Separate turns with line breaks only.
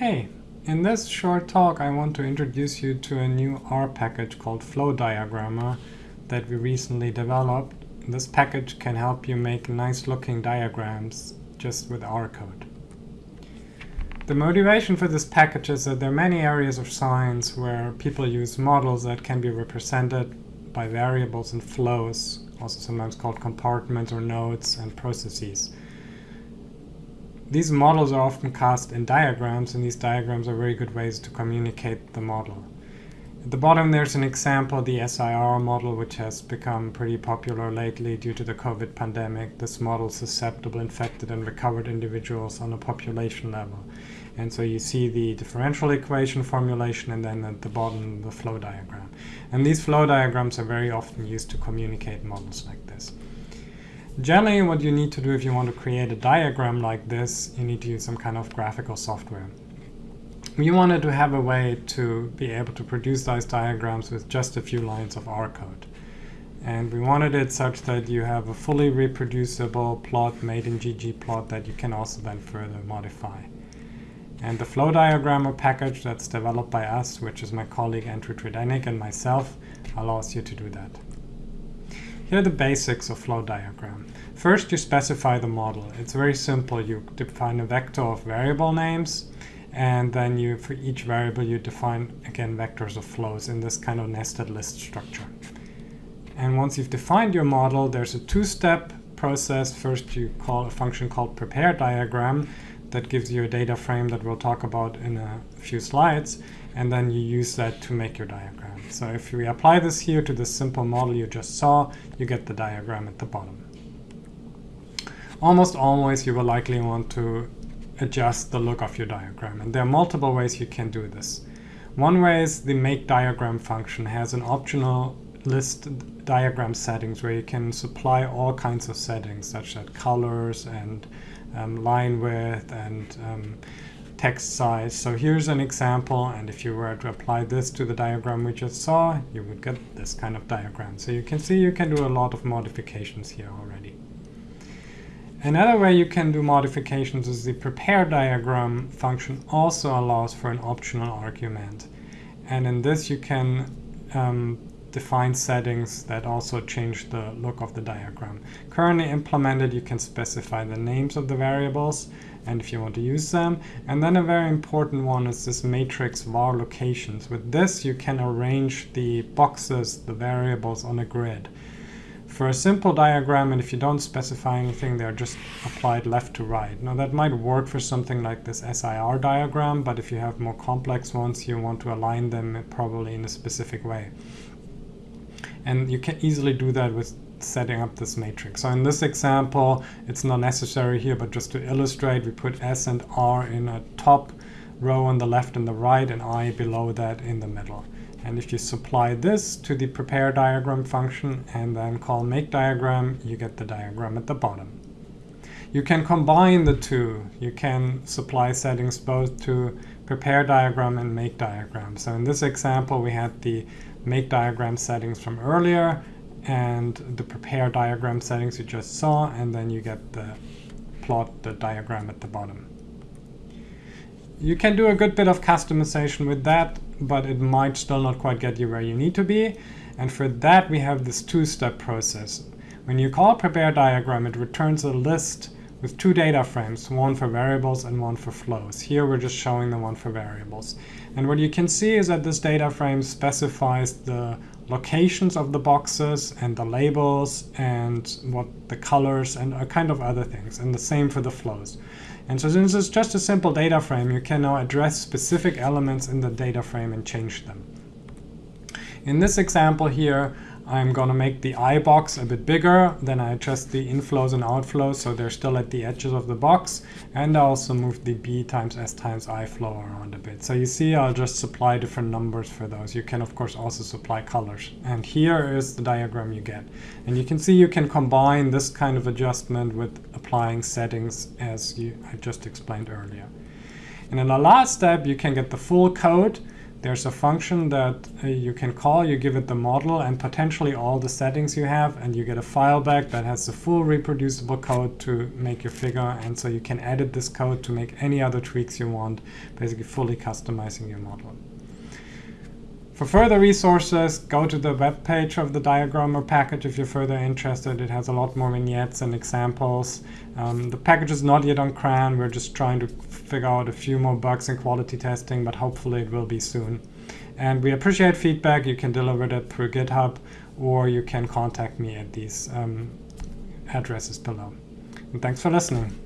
Hey, in this short talk I want to introduce you to a new R package called Flow flowdiagramr that we recently developed. This package can help you make nice looking diagrams just with R code. The motivation for this package is that there are many areas of science where people use models that can be represented by variables and flows, also sometimes called compartments or nodes and processes. These models are often cast in diagrams, and these diagrams are very good ways to communicate the model. At the bottom there's an example, the SIR model, which has become pretty popular lately due to the COVID pandemic. This model susceptible infected and recovered individuals on a population level. And so you see the differential equation formulation and then at the bottom the flow diagram. And these flow diagrams are very often used to communicate models like this. Generally, what you need to do if you want to create a diagram like this, you need to use some kind of graphical software. We wanted to have a way to be able to produce those diagrams with just a few lines of R code. And we wanted it such that you have a fully reproducible plot made in ggplot that you can also then further modify. And the flowdiagramr package that's developed by us, which is my colleague Andrew Tredennick and myself, allows you to do that. Here are the basics of flow diagram. First, you specify the model. It's very simple. You define a vector of variable names, and then you, for each variable, you define, again, vectors of flows in this kind of nested list structure. And once you've defined your model, there's a two-step process. First, you call a function called prepare diagram that gives you a data frame that we'll talk about in a few slides, and then you use that to make your diagram. So if we apply this here to the simple model you just saw, you get the diagram at the bottom. Almost always you will likely want to adjust the look of your diagram, and there are multiple ways you can do this. One way is the make diagram function has an optional list diagram settings where you can supply all kinds of settings such as colors and um, line width and um, text size. So here's an example, and if you were to apply this to the diagram we just saw, you would get this kind of diagram. So you can see you can do a lot of modifications here already. Another way you can do modifications is the prepare diagram function also allows for an optional argument. And in this you can um, define settings that also change the look of the diagram. Currently implemented, you can specify the names of the variables and if you want to use them. And then a very important one is this matrix var locations. With this, you can arrange the boxes, the variables on a grid. For a simple diagram, and if you don't specify anything, they're just applied left to right. Now that might work for something like this SIR diagram, but if you have more complex ones, you want to align them probably in a specific way. And you can easily do that with setting up this matrix. So in this example, it's not necessary here, but just to illustrate, we put S and R in a top row on the left and the right, and I below that in the middle. And if you supply this to the prepare diagram function and then call make diagram, you get the diagram at the bottom. You can combine the two. You can supply settings both to prepare diagram and make diagram. So in this example, we had the make diagram settings from earlier and the prepare diagram settings you just saw, and then you get the plot, the diagram at the bottom. You can do a good bit of customization with that, but it might still not quite get you where you need to be. And for that, we have this two-step process. When you call prepare diagram, it returns a list with two data frames, one for variables and one for flows. Here we're just showing the one for variables. And what you can see is that this data frame specifies the locations of the boxes and the labels and what the colors and a kind of other things and the same for the flows. And so since it's just a simple data frame, you can now address specific elements in the data frame and change them. In this example here, I'm going to make the I box a bit bigger, then I adjust the inflows and outflows so they're still at the edges of the box, and I also move the B times S times I flow around a bit. So you see I'll just supply different numbers for those. You can of course also supply colors. And here is the diagram you get. And you can see you can combine this kind of adjustment with applying settings as you, I just explained earlier. And in the last step you can get the full code there's a function that uh, you can call, you give it the model and potentially all the settings you have, and you get a file back that has the full reproducible code to make your figure. And so you can edit this code to make any other tweaks you want, basically fully customizing your model. For further resources, go to the web page of the diagrammer package if you're further interested. It has a lot more vignettes and examples. Um, the package is not yet on CRAN. We're just trying to figure out a few more bugs in quality testing, but hopefully it will be soon. And we appreciate feedback. You can deliver that through GitHub, or you can contact me at these um, addresses below. And thanks for listening.